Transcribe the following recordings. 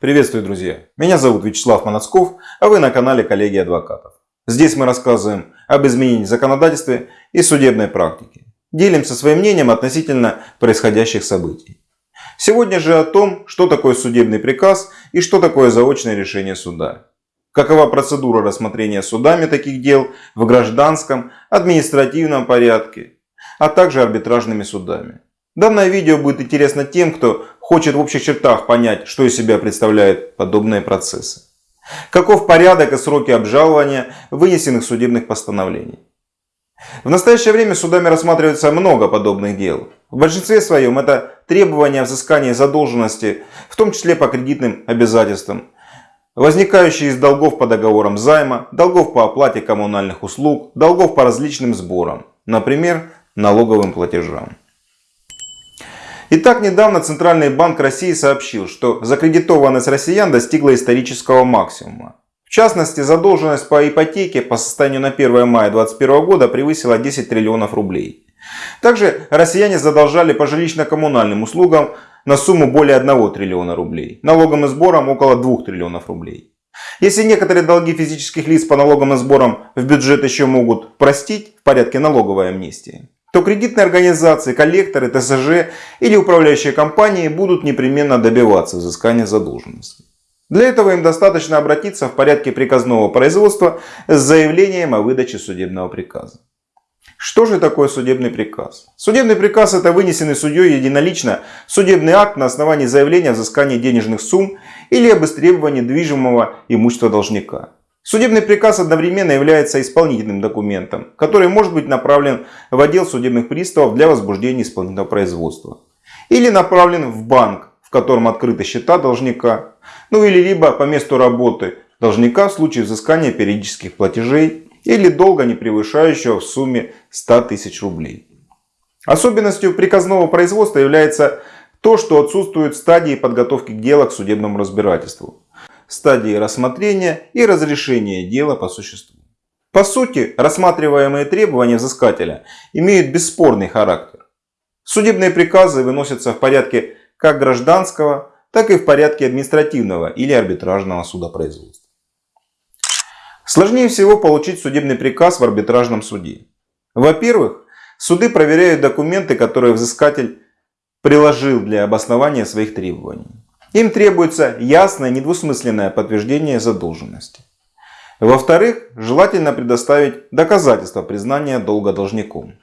Приветствую, друзья! Меня зовут Вячеслав Манацков, а вы на канале Коллеги Адвокатов. Здесь мы рассказываем об изменении в законодательстве и судебной практике. Делимся своим мнением относительно происходящих событий. Сегодня же о том, что такое судебный приказ и что такое заочное решение суда. Какова процедура рассмотрения судами таких дел в гражданском, административном порядке, а также арбитражными судами. Данное видео будет интересно тем, кто хочет в общих чертах понять, что из себя представляют подобные процессы. Каков порядок и сроки обжалования вынесенных судебных постановлений. В настоящее время судами рассматривается много подобных дел. В большинстве своем это требования взыскания задолженности, в том числе по кредитным обязательствам, возникающие из долгов по договорам займа, долгов по оплате коммунальных услуг, долгов по различным сборам, например, налоговым платежам. Итак, недавно Центральный банк России сообщил, что закредитованность россиян достигла исторического максимума. В частности, задолженность по ипотеке по состоянию на 1 мая 2021 года превысила 10 триллионов рублей. Также россияне задолжали по жилищно-коммунальным услугам на сумму более 1 триллиона рублей, налогом и сбором около 2 триллионов рублей. Если некоторые долги физических лиц по налогам и сборам в бюджет еще могут простить в порядке налоговой амнистии, то кредитные организации, коллекторы, ТСЖ или управляющие компании будут непременно добиваться взыскания задолженности. Для этого им достаточно обратиться в порядке приказного производства с заявлением о выдаче судебного приказа. Что же такое судебный приказ? Судебный приказ это вынесенный судьей единолично судебный акт на основании заявления о взыскании денежных сумм или об истребовании движимого имущества должника. Судебный приказ одновременно является исполнительным документом, который может быть направлен в отдел судебных приставов для возбуждения исполнительного производства. Или направлен в банк, в котором открыты счета должника. Ну или либо по месту работы должника в случае взыскания периодических платежей или долга, не превышающего в сумме 100 тысяч рублей. Особенностью приказного производства является то, что отсутствуют стадии подготовки к делу к судебному разбирательству стадии рассмотрения и разрешения дела по существу. По сути, рассматриваемые требования взыскателя имеют бесспорный характер. Судебные приказы выносятся в порядке как гражданского, так и в порядке административного или арбитражного судопроизводства. Сложнее всего получить судебный приказ в арбитражном суде. Во-первых, суды проверяют документы, которые взыскатель приложил для обоснования своих требований. Им требуется ясное, недвусмысленное подтверждение задолженности. Во-вторых, желательно предоставить доказательства признания долга должником.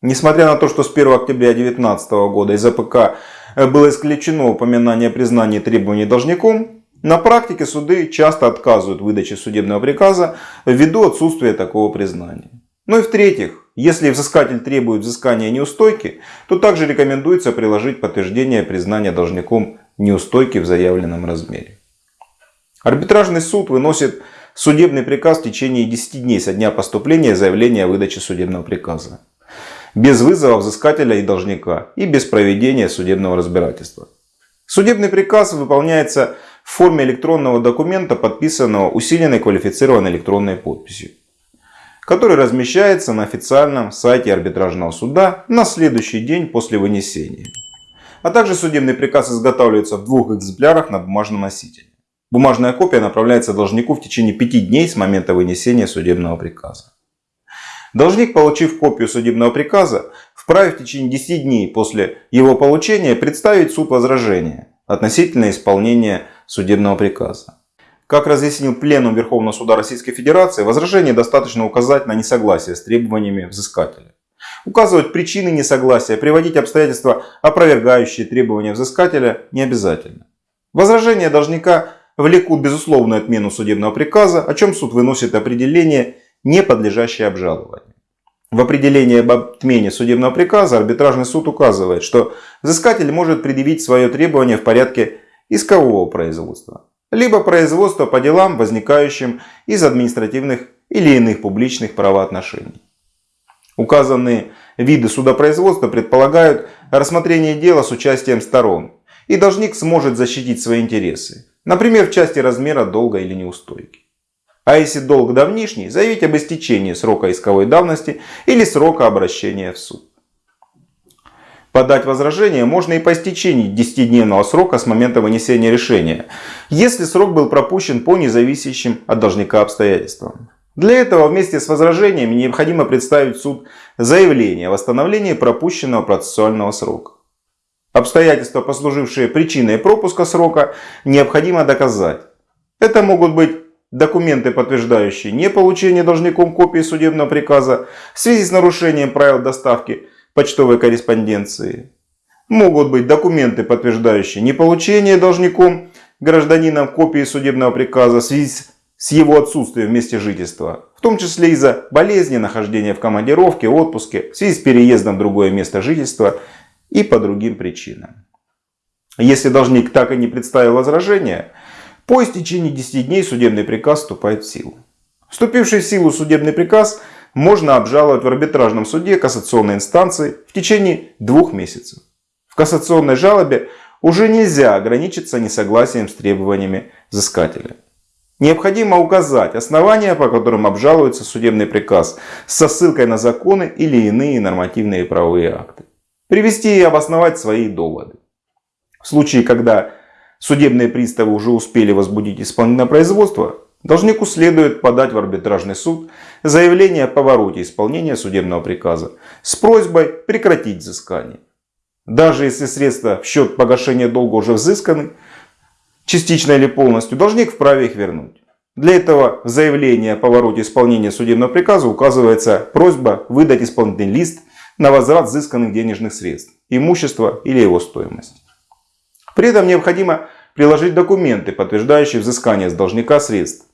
Несмотря на то, что с 1 октября 2019 года из АПК было исключено упоминание о признании требований должником, на практике суды часто отказывают в выдаче судебного приказа ввиду отсутствия такого признания. Ну и в-третьих, если взыскатель требует взыскания неустойки, то также рекомендуется приложить подтверждение признания должником неустойки в заявленном размере. Арбитражный суд выносит судебный приказ в течение 10 дней со дня поступления заявления о выдаче судебного приказа. Без вызова взыскателя и должника и без проведения судебного разбирательства. Судебный приказ выполняется в форме электронного документа, подписанного усиленной квалифицированной электронной подписью, который размещается на официальном сайте арбитражного суда на следующий день после вынесения. А также судебный приказ изготавливается в двух экземплярах на бумажном носителе. Бумажная копия направляется должнику в течение пяти дней с момента вынесения судебного приказа. Должник, получив копию судебного приказа, вправе в течение 10 дней после его получения представить суд возражения относительно исполнения судебного приказа. Как разъяснил Пленум Верховного Суда Российской Федерации, возражение достаточно указать на несогласие с требованиями взыскателя указывать причины несогласия, приводить обстоятельства, опровергающие требования взыскателя, не обязательно. Возражения должника влекут безусловную отмену судебного приказа, о чем суд выносит определение, не подлежащее обжалованию. В определении об отмене судебного приказа арбитражный суд указывает, что взыскатель может предъявить свое требование в порядке искового производства, либо производства по делам, возникающим из административных или иных публичных правоотношений. Указанные виды судопроизводства предполагают рассмотрение дела с участием сторон, и должник сможет защитить свои интересы, например, в части размера долга или неустойки. А если долг давнишний, заявить об истечении срока исковой давности или срока обращения в суд. Подать возражение можно и по истечении 10-дневного срока с момента вынесения решения, если срок был пропущен по независящим от должника обстоятельствам. Для этого вместе с возражениями необходимо представить в суд заявление о восстановлении пропущенного процессуального срока. Обстоятельства, послужившие причиной пропуска срока, необходимо доказать. Это могут быть документы, подтверждающие не получение должником копии судебного приказа в связи с нарушением правил доставки почтовой корреспонденции. Могут быть документы, подтверждающие не получение должником гражданином копии судебного приказа в связи с его отсутствием в месте жительства, в том числе из-за болезни, нахождения в командировке, отпуске, в связи с переездом в другое место жительства и по другим причинам. Если должник так и не представил возражения, по истечении 10 дней судебный приказ вступает в силу. Вступивший в силу судебный приказ можно обжаловать в арбитражном суде кассационной инстанции в течение двух месяцев. В кассационной жалобе уже нельзя ограничиться несогласием с требованиями взыскателя. Необходимо указать основания, по которым обжалуется судебный приказ со ссылкой на законы или иные нормативные правовые акты. Привести и обосновать свои доводы. В случае, когда судебные приставы уже успели возбудить исполнительное производство, должнику следует подать в арбитражный суд заявление о повороте исполнения судебного приказа с просьбой прекратить взыскание. Даже если средства в счет погашения долга уже взысканы, частично или полностью, должник вправе их вернуть. Для этого в заявлении о повороте исполнения судебного приказа указывается просьба выдать исполнительный лист на возврат взысканных денежных средств, имущества или его стоимость. При этом необходимо приложить документы, подтверждающие взыскание с должника средств.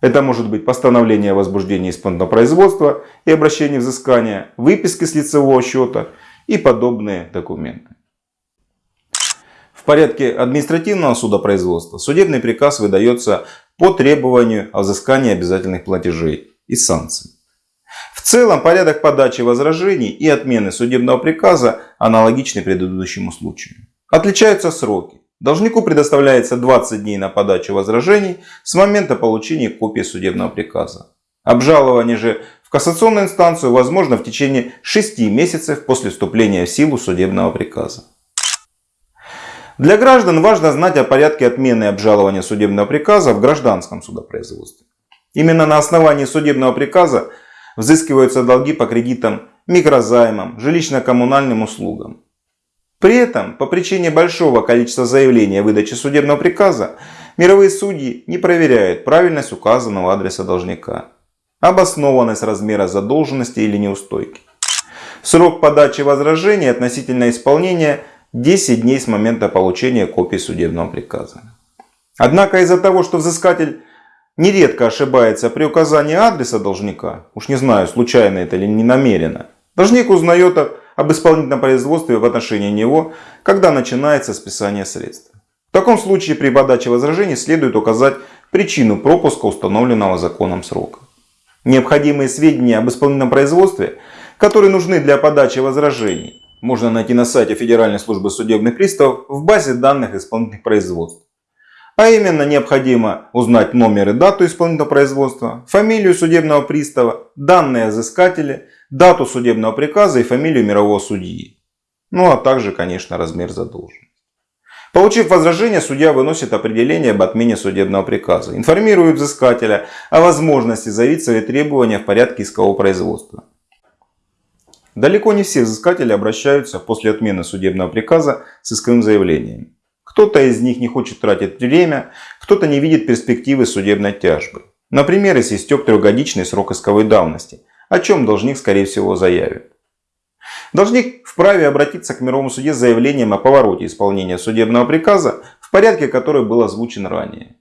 Это может быть постановление о возбуждении исполнительного производства и обращении взыскания, выписки с лицевого счета и подобные документы. Порядке административного судопроизводства судебный приказ выдается по требованию о взыскании обязательных платежей и санкций. В целом порядок подачи возражений и отмены судебного приказа аналогичны предыдущему случаю. Отличаются сроки. Должнику предоставляется 20 дней на подачу возражений с момента получения копии судебного приказа. Обжалование же в кассационную инстанцию возможно в течение 6 месяцев после вступления в силу судебного приказа. Для граждан важно знать о порядке отмены и обжалования судебного приказа в гражданском судопроизводстве. Именно на основании судебного приказа взыскиваются долги по кредитам, микрозаймам, жилищно-коммунальным услугам. При этом, по причине большого количества заявлений о выдаче судебного приказа, мировые судьи не проверяют правильность указанного адреса должника, обоснованность размера задолженности или неустойки. Срок подачи возражений относительно исполнения 10 дней с момента получения копии судебного приказа. Однако из-за того, что взыскатель нередко ошибается при указании адреса должника, уж не знаю, случайно это или не намеренно, должник узнает об исполнительном производстве в отношении него, когда начинается списание средств. В таком случае при подаче возражений следует указать причину пропуска установленного законом срока. Необходимые сведения об исполнительном производстве, которые нужны для подачи возражений, можно найти на сайте Федеральной службы судебных приставов в базе данных исполнительных производств. А именно необходимо узнать номер и дату исполнительного производства, фамилию судебного пристава, данные о дату судебного приказа и фамилию мирового судьи. Ну а также, конечно, размер задолженности. Получив возражение, судья выносит определение об отмене судебного приказа, информирует взыскателя о возможности заявить свои требования в порядке искового производства. Далеко не все взыскатели обращаются после отмены судебного приказа с исковым заявлением. Кто-то из них не хочет тратить время, кто-то не видит перспективы судебной тяжбы. Например, если истек трехгодичный срок исковой давности, о чем должник скорее всего заявит. Должник вправе обратиться к мировому суде с заявлением о повороте исполнения судебного приказа в порядке, который был озвучен ранее.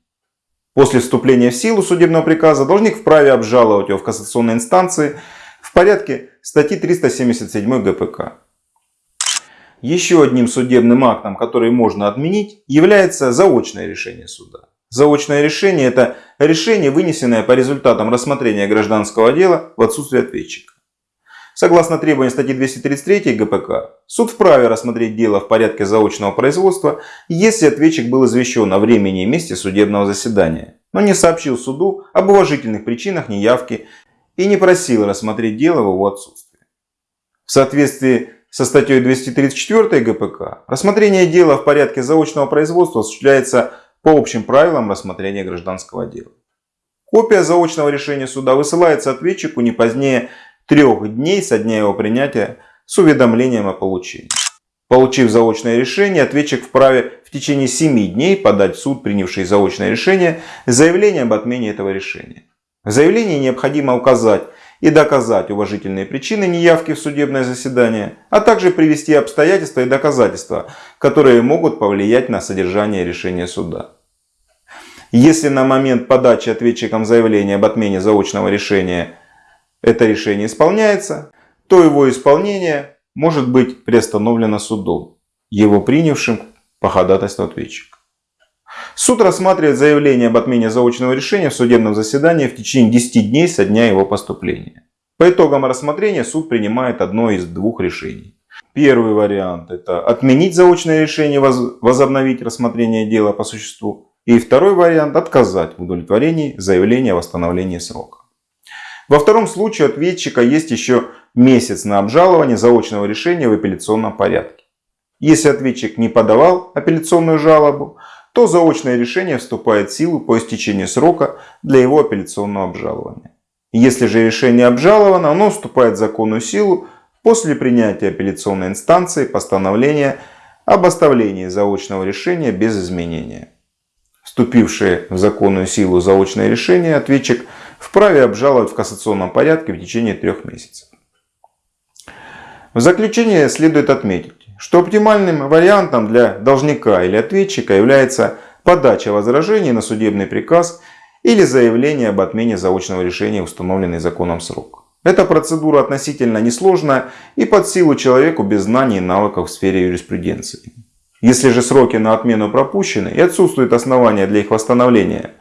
После вступления в силу судебного приказа должник вправе обжаловать его в кассационной инстанции порядке статьи 377 ГПК. Еще одним судебным актом, который можно отменить, является заочное решение суда. Заочное решение – это решение, вынесенное по результатам рассмотрения гражданского дела в отсутствие ответчика. Согласно требованиям статьи 233 ГПК, суд вправе рассмотреть дело в порядке заочного производства, если ответчик был извещен о времени и месте судебного заседания, но не сообщил суду об уважительных причинах неявки и не просил рассмотреть дело в его отсутствие. В соответствии со статьей 234 ГПК рассмотрение дела в порядке заочного производства осуществляется по общим правилам рассмотрения гражданского дела. Копия заочного решения суда высылается ответчику не позднее трех дней со дня его принятия с уведомлением о получении. Получив заочное решение, ответчик вправе в течение 7 дней подать в суд, принявший заочное решение, заявление об отмене этого решения. В заявлении необходимо указать и доказать уважительные причины неявки в судебное заседание, а также привести обстоятельства и доказательства, которые могут повлиять на содержание решения суда. Если на момент подачи ответчиком заявления об отмене заочного решения это решение исполняется, то его исполнение может быть приостановлено судом, его принявшим по ходатайству ответчика. Суд рассматривает заявление об отмене заочного решения в судебном заседании в течение 10 дней со дня его поступления. По итогам рассмотрения суд принимает одно из двух решений. Первый вариант – это отменить заочное решение, возобновить рассмотрение дела по существу. И второй вариант – отказать в удовлетворении заявления о восстановлении срока. Во втором случае ответчика есть еще месяц на обжалование заочного решения в апелляционном порядке. Если ответчик не подавал апелляционную жалобу, то заочное решение вступает в силу по истечении срока для его апелляционного обжалования. Если же решение обжаловано, оно вступает в законную силу после принятия апелляционной инстанции постановления об оставлении заочного решения без изменения. Вступившее в законную силу заочное решение ответчик вправе обжаловать в кассационном порядке в течение трех месяцев. В заключение следует отметить, что оптимальным вариантом для должника или ответчика является подача возражений на судебный приказ или заявление об отмене заочного решения, установленный законом срок. Эта процедура относительно несложная и под силу человеку без знаний и навыков в сфере юриспруденции. Если же сроки на отмену пропущены и отсутствует основания для их восстановления,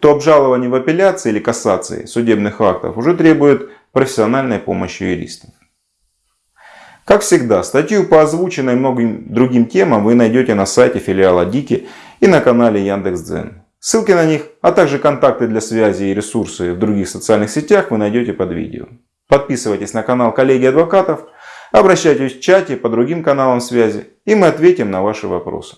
то обжалование в апелляции или кассации судебных актов уже требует профессиональной помощи юристов. Как всегда, статью по озвученной многим другим темам вы найдете на сайте филиала Дики и на канале Яндекс.Дзен. Ссылки на них, а также контакты для связи и ресурсы в других социальных сетях вы найдете под видео. Подписывайтесь на канал коллеги адвокатов, обращайтесь в чате по другим каналам связи и мы ответим на ваши вопросы.